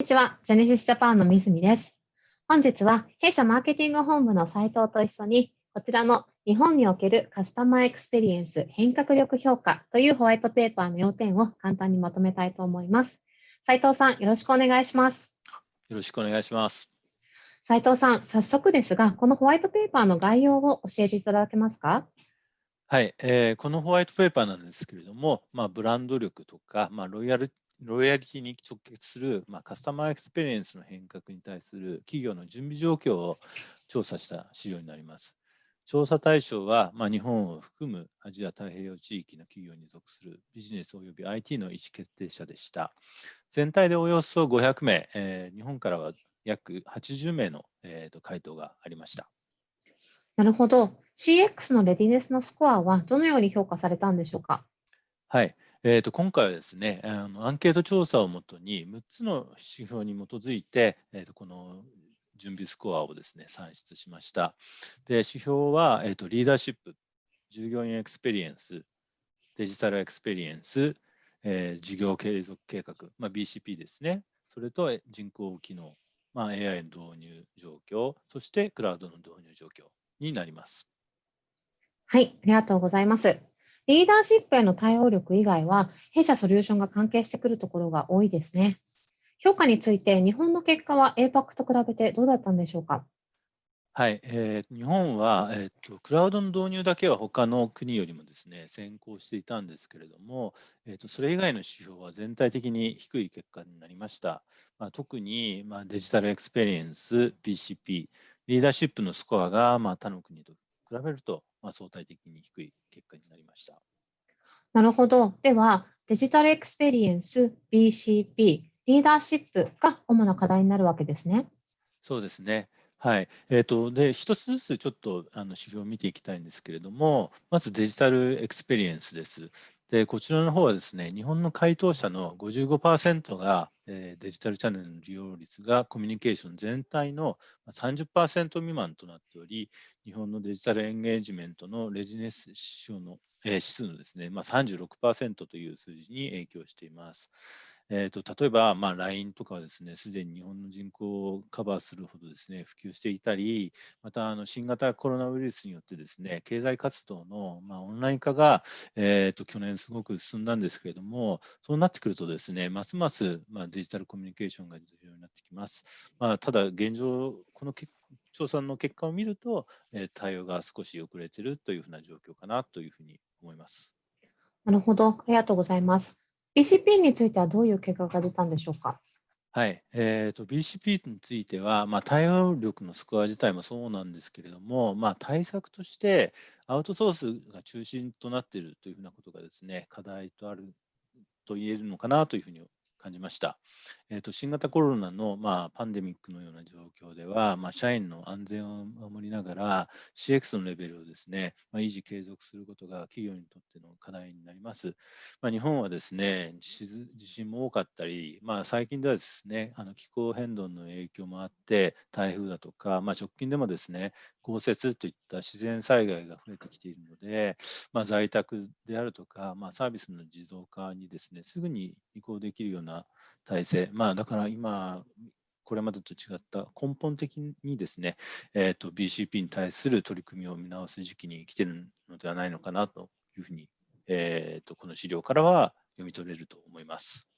にちは、 Genesys Japan の水見です。本日は弊社マーケティング本部の斉藤と一緒に、こちらの日本における customer experience 変革力評価というホワイトペーパーの要点を簡単にまとめたいと思います。斉藤さん、よろしくお願いします。よろしくお願いします。斉藤さん、早速ですが、このホワイトペーパーの概要を教えていただけますか？はい、えー、このホワイトペーパーなんですけれども、まあ、ブランド力とか、まあ、ロイヤルロイヤリティに直結する、まあ、 customer experience の変革に対する企業の準備状況を調査した資料になります。調査対象は、まあ、日本を含むアジア太平洋地域の企業に属するビジネス及び IT の意思決定者でした。全体でおよそ500名、えー、日本からは約80名の、えーと、回答がありました。なるほど。CX の readiness のスコアはどのように評価されたんでしょうか？はい。えー、と今回はですねあのアンケート調査をもとに6つの指標に基づいて、えー、とこの準備スコアをですね算出しました。で指標は、えー、とリーダーシップ従業員 experience digital experience、えー、事業継続計画、まあ、BCP ですねそれと人工知能、まあ、AI の導入状況そしてクラウドの導入状況になります。はい、ありがとうございます。リーダーシップへの対応力以外は、弊社ソリューションが関係してくるところが多いですね。評価について、日本の結果は APAC と比べてどうだったんでしょうか？はい、えー、日本は、えーと、クラウドの導入だけは他の国よりもですね先行していたんですけれども、えーと、それ以外の指標は全体的に低い結果になりました。まあ、特に、まあ、 digital experience、BCP、リーダーシップのスコアが、まあ、他の国と比べると、まあ、相対的に低い結果になりました。なるほど。では、 digital experience、BCP、リーダーシップが主な課題になるわけですね。そうですね。はい。えっ、ー、と、で、一つずつちょっとあの指標を見ていきたいんですけれども、まず digital experience です。で、こちらの方はですね、日本の回答者の55%が、えー、デジタルチャンネルの利用率がコミュニケーション全体の30%未満となっており、日本のデジタルエンゲージメントのレジネス指標の、えー、指数のですね、まあ、36%という数字に影響しています。えーと、例えば、まあ、LINE とかはですね、すでに日本の人口をカバーするほどですね、普及していたり、またあの新型コロナウイルスによってですね、経済活動の、まあ、オンライン化が、えーと、去年すごく進んだんですけれども、そうなってくるとですね、ますます、まあ、デジタルコミュニケーションが重要になってきます。まあ、ただ、現状、この調査の結果を見ると、えー、対応が少し遅れているというふうな状況かなというふうに思います。なるほど、ありがとうございます。BCP についてはどういう結果が出たんでしょうか？はい、えーと、BCP については、まあ、対応力のスコア自体もそうなんですけれども、まあ、対策としてアウトソースが中心となっているというふうなことがですね課題とあると言えるのかなというふうに感じました。えーと、新型コロナの、まあ、パンデミックのような状況では、まあ、社員の安全を守りながら CX のレベルをですね、まあ、維持継続することが企業にとっての課題になります。まあ、日本はですね地震も多かったり、まあ、最近ではですねあの気候変動の影響もあって台風だとか、まあ、直近でもですね豪雪といった自然災害が増えてきているので、まあ、在宅であるとか、まあ、サービスの持続化にですねすぐに移行できるような体制、まあ、だから今、これまでと違った根本的にですね、えーと、BCP に対する取り組みを見直す時期に来ているのではないのかなというふうに、えーと、この資料からは読み取れると思います。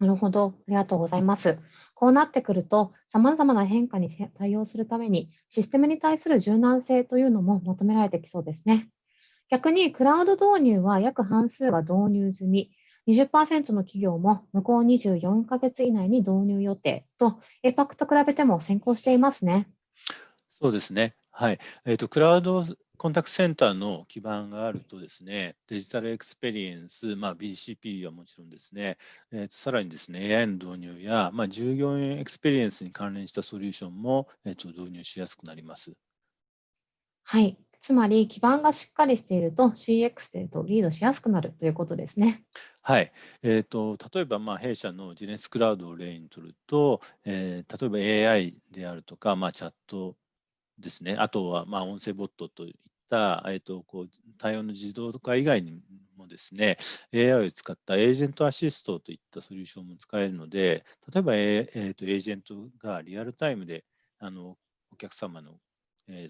なるほど、ありがとうございます。こうなってくると、さまざまな変化に対応するために、システムに対する柔軟性というのも求められてきそうですね。逆に、クラウド導入は約半数が導入済み、20%の企業も向こう24ヶ月以内に導入予定と、APAC と比べても先行していますね。そうですね。はい。えっ、ー、と、クラウドコンタクトセンターの基盤があるとですね、 digital experience、まあ、BCP はもちろんですね、えー、とさらにですね、AI の導入や、まあ、従業員 experience に関連したソリューションも、えー、と導入しやすくなります。はい。つまり基盤がしっかりしていると CX でとリードしやすくなるということですね。はい、えーと、例えばまあ弊社のジネスクラウドを例にとると、えー、例えば AI であるとか、まあ、チャットですね、あとはまあ音声ボットといった、えーと、こう対応の自動化以外にもですね、AI を使ったエージェントアシストといったソリューションも使えるので、例えば、えーと、エージェントがリアルタイムであのお客様の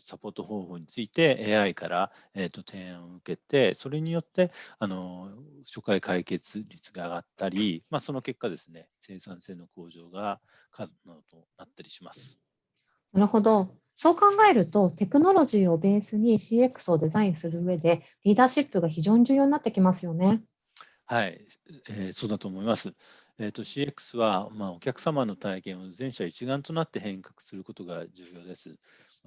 サポート方法について AI から、えーと、提案を受けて、それによってあの初回解決率が上がったり、まあ、その結果ですね、生産性の向上が可能となったりします。なるほど。そう考えると、テクノロジーをベースに CX をデザインする上で、リーダーシップが非常に重要になってきますよね。はい、えー、そうだと思います。えーと、CX は、まあ、お客様の体験を全社一丸となって変革することが重要です。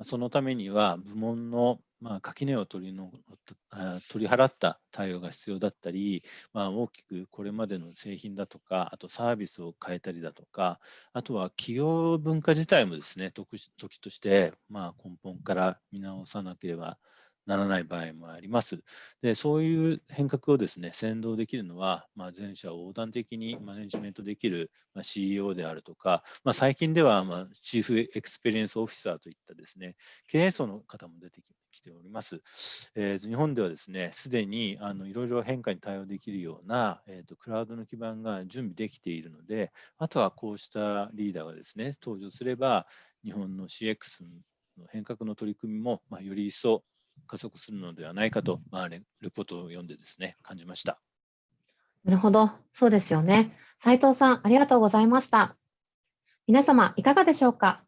そのためには部門の、まあ、垣根を取りの取り払った対応が必要だったり、まあ、大きくこれまでの製品だとかあとサービスを変えたりだとかあとは企業文化自体もですね時として、まあ、根本から見直さなければならない場合もあります。でそういう変革をですね先導できるのは、まあ、全社を横断的にマネジメントできる、CEO であるとか、まあ、最近では、まあ、 chief experience officer といったですね経営層の方も出てきております。えー、日本ではですねすでにあのいろいろ変化に対応できるような、えーと、クラウドの基盤が準備できているのであとはこうしたリーダーがですね登場すれば日本の CX の変革の取り組みも、まあ、より一層加速するのではないかと、まあ、レポートを読んでですね、感じました。なるほど、そうですよね。斉藤さん、ありがとうございました。皆様、いかがでしょうか？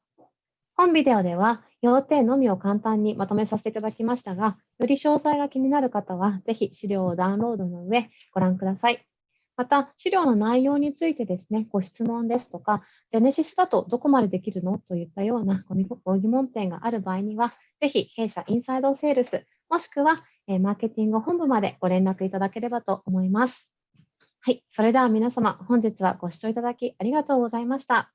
本ビデオでは、要点のみを簡単にまとめさせていただきましたが、より詳細が気になる方は、ぜひ資料をダウンロードの上、ご覧ください。また、資料の内容についてですね、ご質問ですとか、ジェネシスだとどこまでできるのといったようなご疑問点がある場合には、ぜひ弊社インサイドセールス、もしくはマーケティング本部までご連絡いただければと思います。はい、それでは皆様、本日はご視聴いただきありがとうございました。